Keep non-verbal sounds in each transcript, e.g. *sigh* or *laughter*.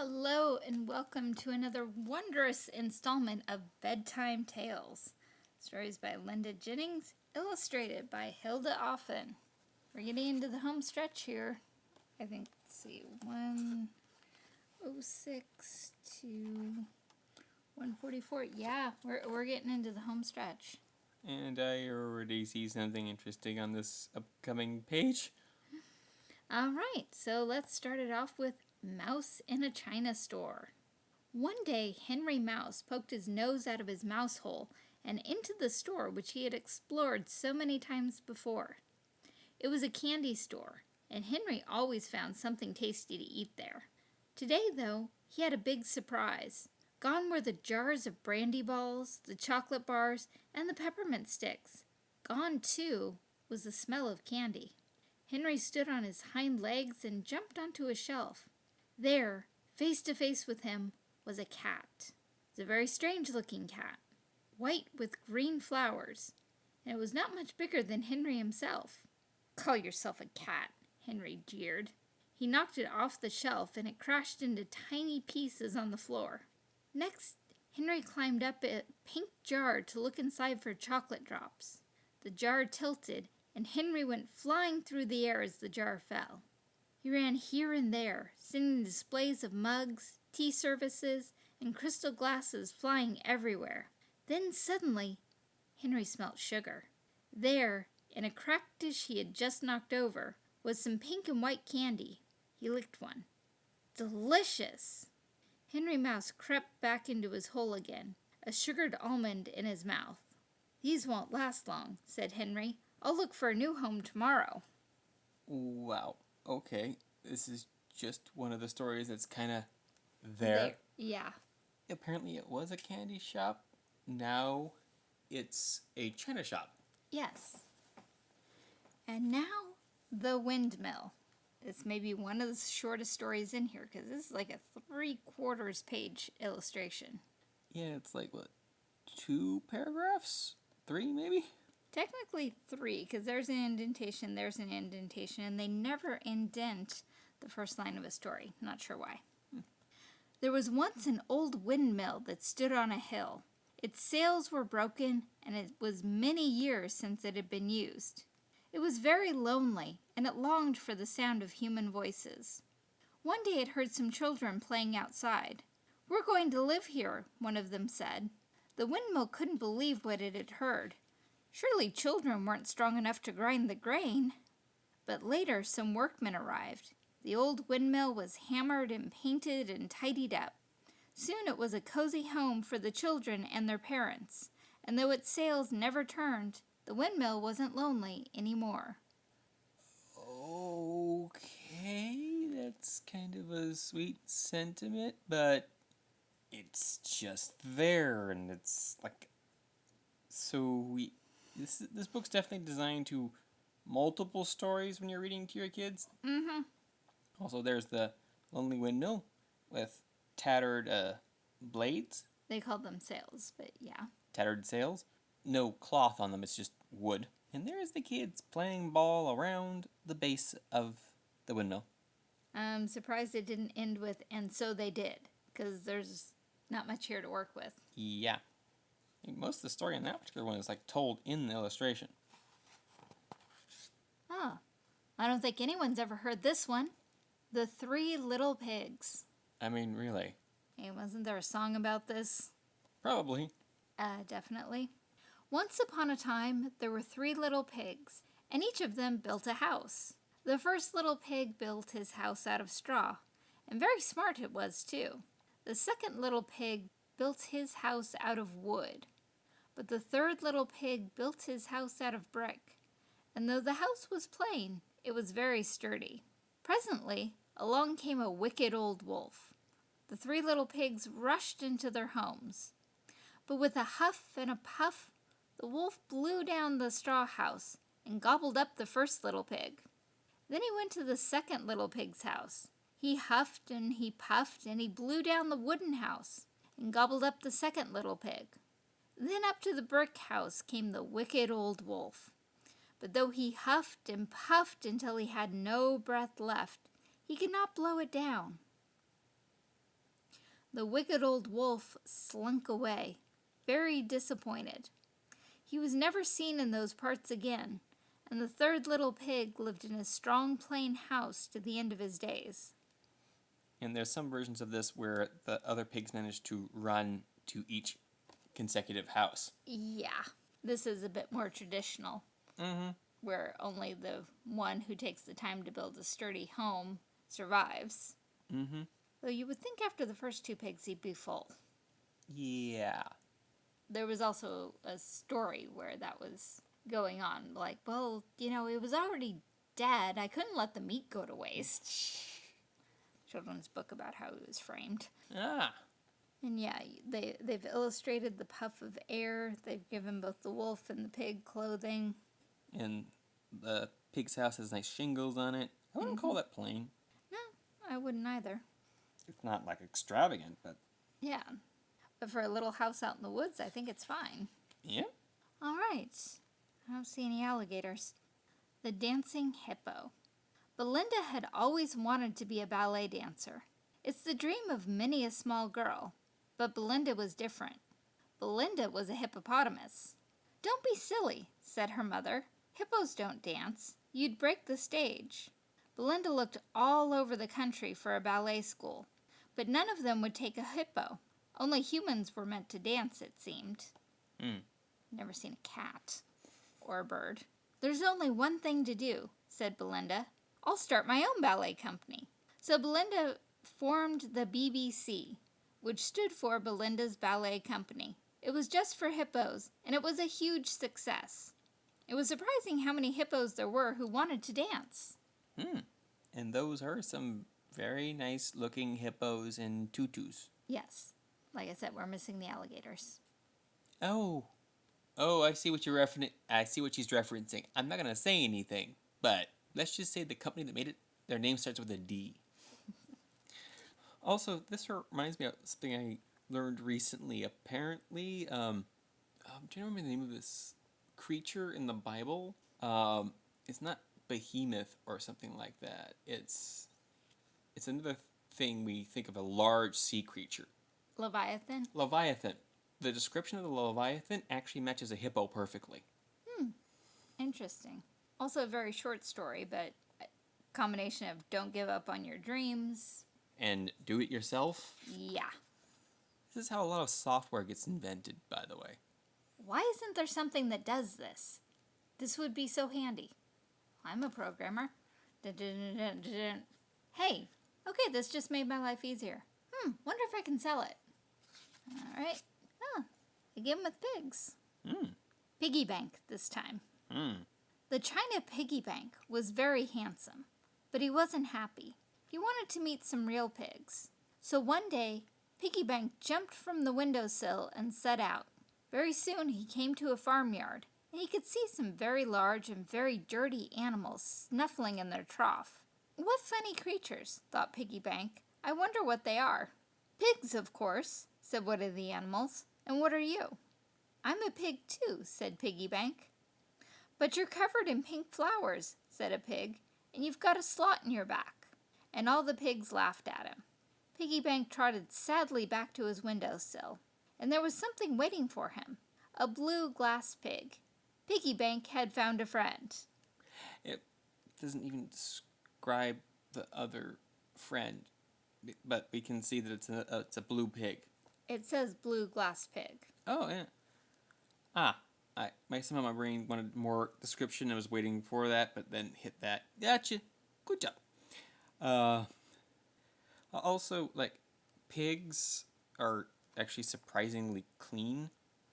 Hello and welcome to another wondrous installment of Bedtime Tales. Stories by Linda Jennings, illustrated by Hilda Offen. We're getting into the home stretch here. I think, let's see, 106 to 144. Yeah, we're, we're getting into the home stretch. And I already see something interesting on this upcoming page. All right, so let's start it off with Mouse in a China Store. One day, Henry Mouse poked his nose out of his mouse hole and into the store which he had explored so many times before. It was a candy store, and Henry always found something tasty to eat there. Today, though, he had a big surprise. Gone were the jars of brandy balls, the chocolate bars, and the peppermint sticks. Gone, too, was the smell of candy. Henry stood on his hind legs and jumped onto a shelf. There, face to face with him, was a cat. It was a very strange looking cat, white with green flowers, and it was not much bigger than Henry himself. Call yourself a cat, Henry jeered. He knocked it off the shelf and it crashed into tiny pieces on the floor. Next, Henry climbed up a pink jar to look inside for chocolate drops. The jar tilted, and Henry went flying through the air as the jar fell. He ran here and there, seeing displays of mugs, tea services, and crystal glasses flying everywhere. Then suddenly, Henry smelt sugar. There, in a cracked dish he had just knocked over, was some pink and white candy. He licked one. Delicious! Henry Mouse crept back into his hole again, a sugared almond in his mouth. These won't last long, said Henry. I'll look for a new home tomorrow. Wow. Okay. This is just one of the stories that's kind of there. There- Yeah. Apparently, it was a candy shop. Now, it's a china shop. Yes. And now, the windmill. This may be one of the shortest stories in here because this is like a three quarters page illustration. Yeah, it's like what, two paragraphs, three maybe. Technically three because there's an indentation, there's an indentation, and they never indent the first line of a story. Not sure why. There was once an old windmill that stood on a hill. Its sails were broken, and it was many years since it had been used. It was very lonely, and it longed for the sound of human voices. One day it heard some children playing outside. We're going to live here, one of them said. The windmill couldn't believe what it had heard. Surely children weren't strong enough to grind the grain. But later some workmen arrived. The old windmill was hammered and painted and tidied up. Soon it was a cozy home for the children and their parents, and though its sails never turned, the windmill wasn't lonely any more. Okay, that's kind of a sweet sentiment, but it's just there, and it's like so we this this book's definitely designed to multiple stories when you're reading to your kids. Mm-hmm. Also, there's the lonely windmill with tattered uh, blades, They called them sails, but yeah. tattered sails, no cloth on them. It's just wood. And there's the kids playing ball around the base of the windmill. I'm surprised it didn't end with, and so they did, because there's not much here to work with. Yeah. Most of the story in that particular one is like told in the illustration. Oh, I don't think anyone's ever heard this one. The Three Little Pigs. I mean, really. Hey, wasn't there a song about this? Probably. Uh, definitely. Once upon a time, there were three little pigs, and each of them built a house. The first little pig built his house out of straw, and very smart it was, too. The second little pig built his house out of wood, but the third little pig built his house out of brick, and though the house was plain, it was very sturdy. Presently, along came a wicked old wolf. The three little pigs rushed into their homes. But with a huff and a puff, the wolf blew down the straw house and gobbled up the first little pig. Then he went to the second little pig's house. He huffed and he puffed and he blew down the wooden house and gobbled up the second little pig. Then up to the brick house came the wicked old wolf. But though he huffed and puffed until he had no breath left, he could not blow it down. The wicked old wolf slunk away, very disappointed. He was never seen in those parts again, and the third little pig lived in a strong plain house to the end of his days. And there's some versions of this where the other pigs manage to run to each consecutive house. Yeah, this is a bit more traditional, Mm-hmm. where only the one who takes the time to build a sturdy home survives. Mm-hmm. Though you would think after the first two pigs he'd be full. Yeah. There was also a story where that was going on. Like, well, you know, it was already dead. I couldn't let the meat go to waste. *laughs* Children's book about how he was framed. Ah. And yeah, they they've illustrated the puff of air. They've given both the wolf and the pig clothing. And the pig's house has nice shingles on it. I wouldn't call that plain. No, I wouldn't either. It's not like extravagant, but Yeah. But for a little house out in the woods, I think it's fine. yeah. All right. I don't see any alligators. The dancing hippo. Belinda had always wanted to be a ballet dancer. It's the dream of many a small girl. But Belinda was different. Belinda was a hippopotamus. Don't be silly, said her mother. Hippos don't dance. You'd break the stage. Belinda looked all over the country for a ballet school, but none of them would take a hippo. Only humans were meant to dance, it seemed. Hmm. Never seen a cat or a bird. There's only one thing to do, said Belinda. I'll start my own ballet company. So Belinda formed the BBC, which stood for Belinda's Ballet Company. It was just for hippos, and it was a huge success. It was surprising how many hippos there were who wanted to dance. Hmm. And those are some very nice looking hippos in tutus. Yes, like I said, we're missing the alligators. Oh. Oh, I see what you're referencing. I see what she's referencing. I'm not gonna say anything, but let's just say the company that made it, their name starts with a D. *laughs* also, this reminds me of something I learned recently. Apparently, um, um do you remember the name of this creature in the Bible? Um, it's not behemoth or something like that. It's it's another thing we think of a large sea creature. Leviathan? Leviathan. The description of the Leviathan actually matches a hippo perfectly. Hmm. Interesting. Also, a very short story, but a combination of don't give up on your dreams. And do it yourself. Yeah. This is how a lot of software gets invented, by the way. Why isn't there something that does this? This would be so handy. I'm a programmer. Hey, okay, this just made my life easier. Hmm, wonder if I can sell it. All right. Oh, I give 'em with pigs. Hmm. Piggy bank this time. Hmm. The China piggy bank was very handsome, but he wasn't happy. He wanted to meet some real pigs. So one day, Piggy Bank jumped from the windowsill and set out. Very soon he came to a farmyard, and he could see some very large and very dirty animals snuffling in their trough. What funny creatures, thought Piggy Bank. I wonder what they are. Pigs, of course, said one of the animals. And what are you? I'm a pig too, said Piggy Bank. But you're covered in pink flowers, said a pig, and you've got a slot in your back. And all the pigs laughed at him. Piggy Bank trotted sadly back to his windowsill, and there was something waiting for him a blue glass pig. Piggy Bank had found a friend. It doesn't even describe the other friend, but we can see that it's a it's a blue pig. It says blue glass pig. Oh yeah. Ah, I my somehow my brain wanted more description. I was waiting for that, but then hit that. Gotcha. Good job. Uh. Also, like, pigs are actually surprisingly clean,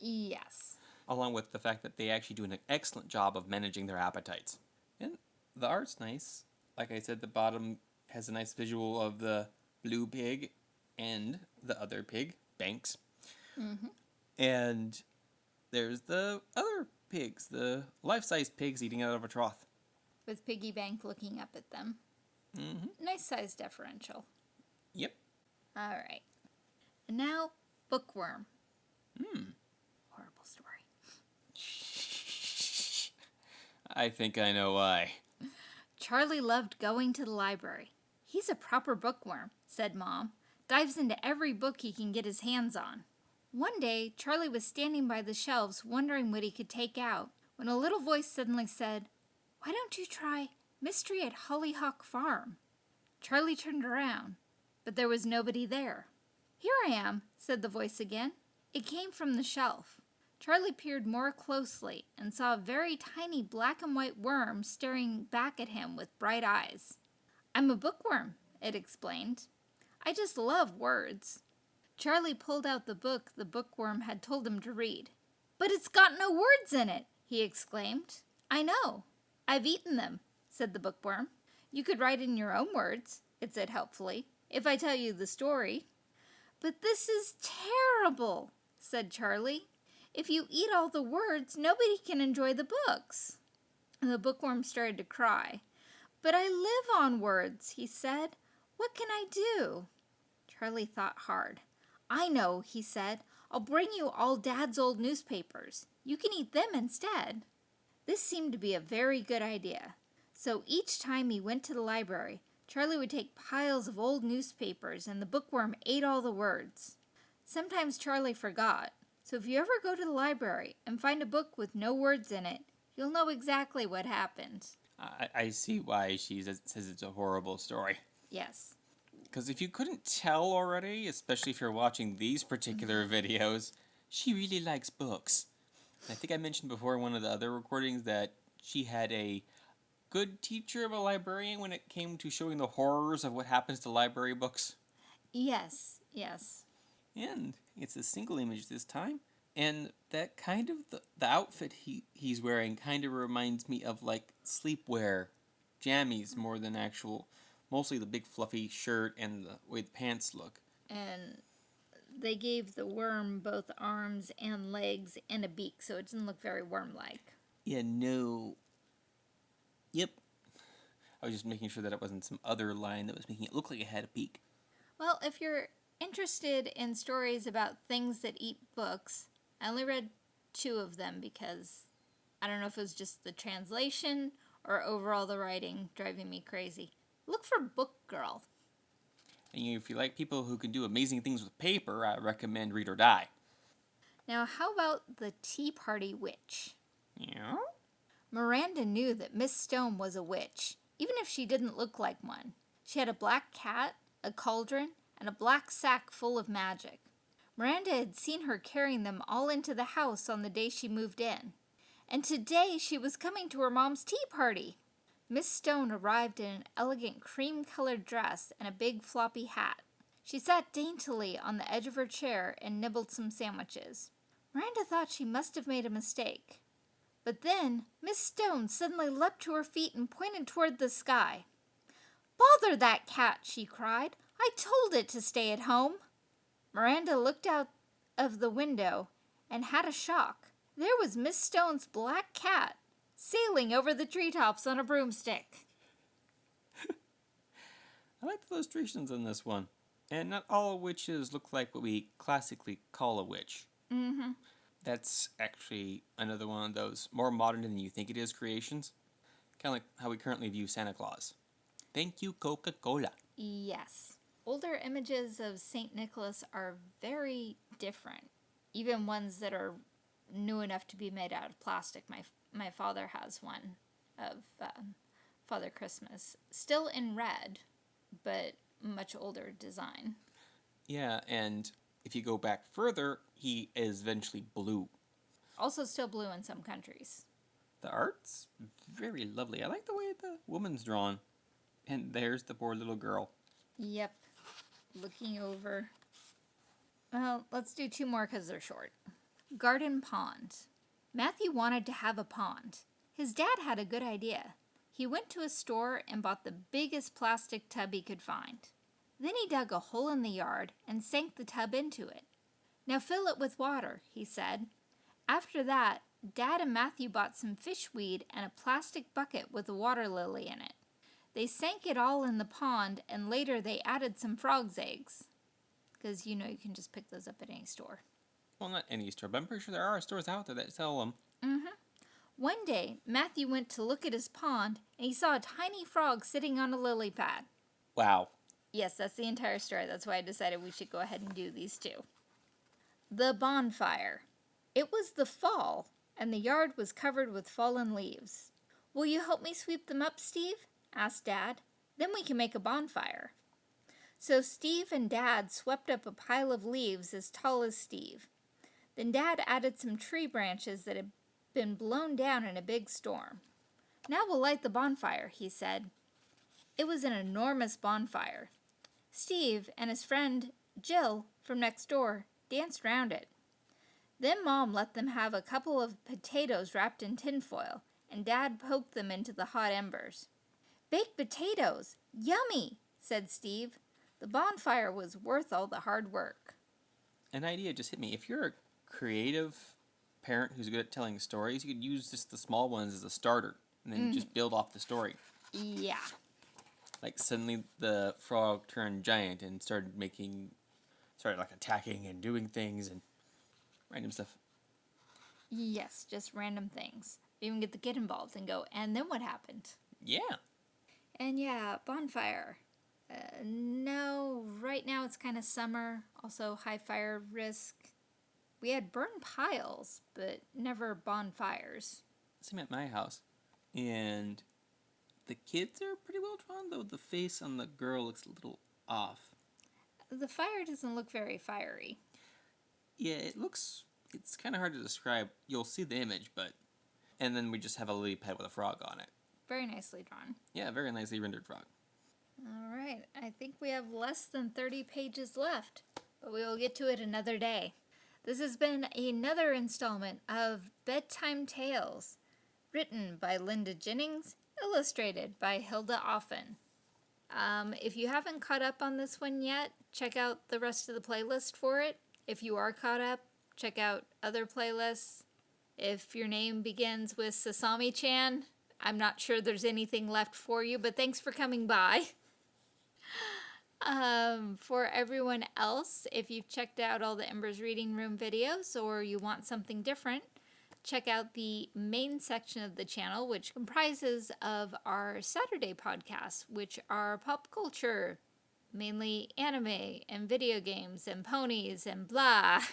Yes. along with the fact that they actually do an excellent job of managing their appetites. And the art's nice. Like I said, the bottom has a nice visual of the blue pig and the other pig, Banks. Mm-hmm. And there's the other pigs, the life-size pigs eating out of a trough. With Piggy Bank looking up at them. Mm-hmm. Nice size differential. Yep. All right. And now, Bookworm. Hmm. Horrible story. *laughs* I think I know why. Charlie loved going to the library. He's a proper bookworm, said Mom. dives into every book he can get his hands on. One day, Charlie was standing by the shelves wondering what he could take out when a little voice suddenly said, Why don't you try Mystery at Hollyhock Farm? Charlie turned around, but there was nobody there. Here I am, said the voice again. It came from the shelf. Charlie peered more closely and saw a very tiny black and white worm staring back at him with bright eyes. I'm a bookworm, it explained. I just love words. Charlie pulled out the book the bookworm had told him to read. But it's got no words in it, he exclaimed. I know. I've eaten them, said the bookworm. You could write in your own words, it said helpfully, if I tell you the story. But this is terrible, said Charlie. If you eat all the words, nobody can enjoy the books. And the bookworm started to cry. But I live on words, he said. What can I do? Charlie thought hard. I know, he said. I'll bring you all Dad's old newspapers. You can eat them instead. This seemed to be a very good idea. So each time he went to the library, Charlie would take piles of old newspapers and the bookworm ate all the words. Sometimes Charlie forgot, so if you ever go to the library and find a book with no words in it, you'll know exactly what happened. I, I see why she says, says it's a horrible story. Yes. Because if you couldn't tell already, especially if you're watching these particular mm-hmm. videos, she really likes books. I think I mentioned before in one of the other recordings that she had a good teacher of a librarian when it came to showing the horrors of what happens to library books. Yes, yes. And it's a single image this time. And that kind of the, the outfit he, he's wearing kind of reminds me of like sleepwear jammies more than actual mostly the big fluffy shirt and the way the pants look. And they gave the worm both arms and legs and a beak, so it didn't look very worm-like. Yeah, no. Yep. I was just making sure that it wasn't some other line that was making it look like it had a beak. Well, if you're interested in stories about things that eat books, I only read two of them because I don't know if it was just the translation or overall the writing driving me crazy. Look for Book Girl. And if you like people who can do amazing things with paper, I recommend Read or Die. Now, how about the Tea Party Witch? Yeah? Miranda knew that Miss Stone was a witch, even if she didn't look like one. She had a black cat, a cauldron, and a black sack full of magic. Miranda had seen her carrying them all into the house on the day she moved in. And today she was coming to her mom's tea party. Miss Stone arrived in an elegant cream-colored dress and a big floppy hat. She sat daintily on the edge of her chair and nibbled some sandwiches. Miranda thought she must have made a mistake. But then Miss Stone suddenly leapt to her feet and pointed toward the sky. Bother that cat, she cried. I told it to stay at home. Miranda looked out of the window and had a shock. There was Miss Stone's black cat sailing over the treetops on a broomstick. *laughs* I like the illustrations on this one. And not all witches look like what we classically call a witch. Mm-hmm. That's actually another one of those more modern than you think it is creations. Kind of like how we currently view Santa Claus. Thank you, Coca Cola. Yes. Older images of St. Nicholas are very different. Even ones that are new enough to be made out of plastic. My, my father has one of um, Father Christmas. Still in red, but much older design. Yeah, and if you go back further, he is eventually blue. Also still blue in some countries. The art's very lovely. I like the way the woman's drawn. And there's the poor little girl. Yep. Looking over. Well, let's do two more because they're short. Garden pond. Matthew wanted to have a pond. His dad had a good idea. He went to a store and bought the biggest plastic tub he could find. Then he dug a hole in the yard and sank the tub into it. Now fill it with water, he said. After that, Dad and Matthew bought some fish weed and a plastic bucket with a water lily in it. They sank it all in the pond and later they added some frog's eggs. Because you know you can just pick those up at any store. Well, not any store, but I'm pretty sure there are stores out there that sell them. Mm-hmm. One day, Matthew went to look at his pond and he saw a tiny frog sitting on a lily pad. Wow. Yes, that's the entire story. That's why I decided we should go ahead and do these two. The bonfire. It was the fall, and the yard was covered with fallen leaves. Will you help me sweep them up, Steve? asked Dad. Then we can make a bonfire. So Steve and Dad swept up a pile of leaves as tall as Steve. Then Dad added some tree branches that had been blown down in a big storm. Now we'll light the bonfire, he said. It was an enormous bonfire. Steve and his friend Jill from next door danced round it. Then Mom let them have a couple of potatoes wrapped in tinfoil, and Dad poked them into the hot embers. Baked potatoes! Yummy! said Steve. The bonfire was worth all the hard work. An idea just hit me. If you're creative parent who's good at telling stories, you could use just the small ones as a starter, and then just build off the story. Yeah. Like suddenly the frog turned giant and started making, started like attacking and doing things and random stuff. Yes, just random things. Even get the kid involved and go, and then what happened? Yeah. And yeah, bonfire. Uh, no, right now it's kind of summer. Also, high fire risk. We had burn piles, but never bonfires. Same at my house. And the kids are pretty well drawn, though the face on the girl looks a little off. The fire doesn't look very fiery. Yeah, it looks. It's kind of hard to describe. You'll see the image, but. And then we just have a lily pad with a frog on it. Very nicely drawn. Yeah, very nicely rendered frog. All right, I think we have less than 30 pages left, but we will get to it another day. This has been another installment of Bedtime Tales, written by Linda Jennings, illustrated by Hilda Offen. Um, if you haven't caught up on this one yet, check out the rest of the playlist for it. If you are caught up, check out other playlists. If your name begins with Sasami chan, I'm not sure there's anything left for you, but thanks for coming by. *laughs* Um, for everyone else, if you've checked out all the Embers Reading Room videos or you want something different, check out the main section of the channel, which comprises of our Saturday podcasts, which are pop culture, mainly anime and video games and ponies and blah. *laughs*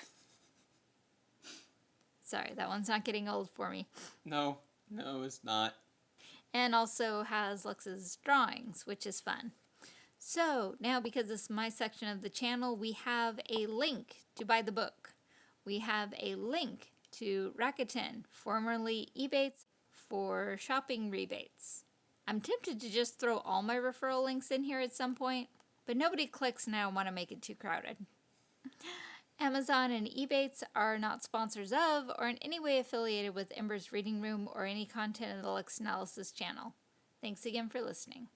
Sorry, that one's not getting old for me. No, no, it's not. and also has Lux's drawings, which is fun. So now, because this is my section of the channel, we have a link to buy the book. We have a link to Rakuten, formerly Ebates, for shopping rebates. I'm tempted to just throw all my referral links in here at some point, but nobody clicks and I don't want to make it too crowded. *laughs* Amazon and Ebates are not sponsors of or in any way affiliated with Ember's Reading Room or any content of the Lux Analysis channel. Thanks again for listening.